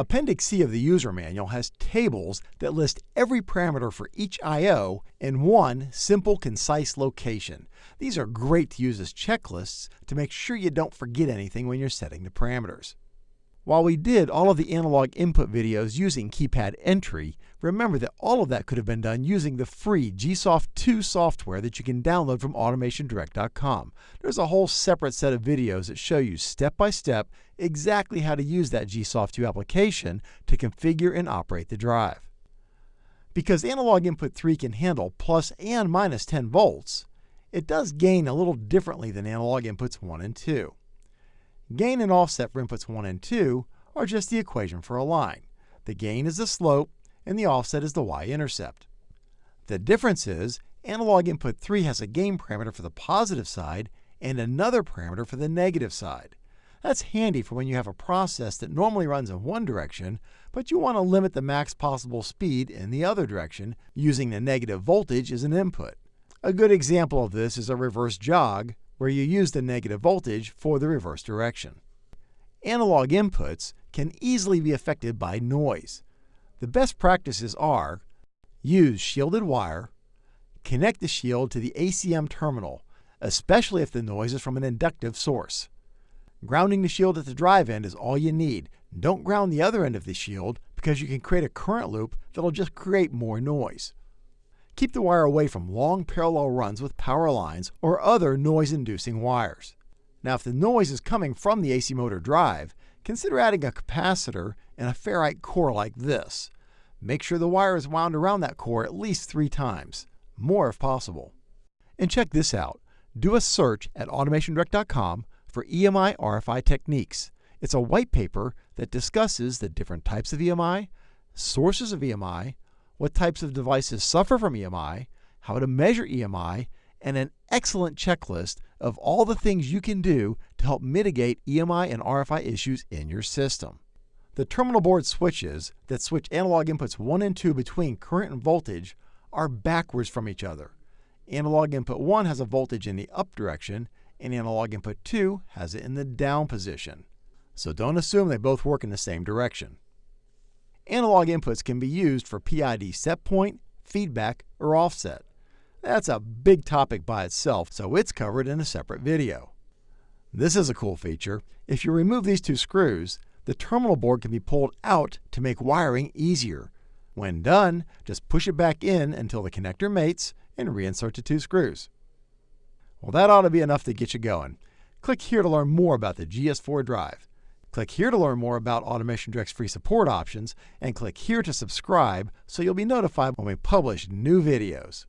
Appendix C of the user manual has tables that list every parameter for each I.O. in one simple, concise location. These are great to use as checklists to make sure you don't forget anything when you're setting the parameters. While we did all of the analog input videos using keypad entry, remember that all of that could have been done using the free GSoft 2 software that you can download from automationdirect.com. There's a whole separate set of videos that show you step by step exactly how to use that GSoft 2 application to configure and operate the drive. Because analog input 3 can handle plus and minus 10 volts, it does gain a little differently than analog inputs 1 and 2. Gain and offset for inputs 1 and 2 are just the equation for a line. The gain is the slope, and the offset is the y-intercept. The difference is analog input 3 has a gain parameter for the positive side and another parameter for the negative side. That's handy for when you have a process that normally runs in one direction, but you want to limit the max possible speed in the other direction using the negative voltage as an input. A good example of this is a reverse jog, where you use the negative voltage for the reverse direction. Analog inputs can easily be affected by noise. The best practices are use shielded wire, connect the shield to the ACM terminal, especially if the noise is from an inductive source. Grounding the shield at the drive end is all you need. Don't ground the other end of the shield because you can create a current loop that'll just create more noise. Keep the wire away from long parallel runs with power lines or other noise-inducing wires. Now if the noise is coming from the AC motor drive, consider adding a capacitor and a ferrite core like this. Make sure the wire is wound around that core at least three times, more if possible. And check this out. Do a search at automationdirect.com for EMI RFI techniques. It's a white paper that discusses the different types of EMI, sources of EMI, what types of devices suffer from EMI, how to measure EMI, and an excellent checklist of all the things you can do to help mitigate EMI and RFI issues in your system. The terminal board switches that switch analog inputs 1 and 2 between current and voltage are backwards from each other. Analog input 1 has a voltage in the up direction, and analog input 2 has it in the down position. So don't assume they both work in the same direction. Analog inputs can be used for PID set point, feedback, or offset. That's a big topic by itself, so it's covered in a separate video. This is a cool feature. If you remove these two screws, the terminal board can be pulled out to make wiring easier. When done, just push it back in until the connector mates and reinsert the two screws. Well, that ought to be enough to get you going. Click here to learn more about the GS4 drive. Click here to learn more about Automation Direct's free support options, and click here to subscribe so you'll be notified when we publish new videos.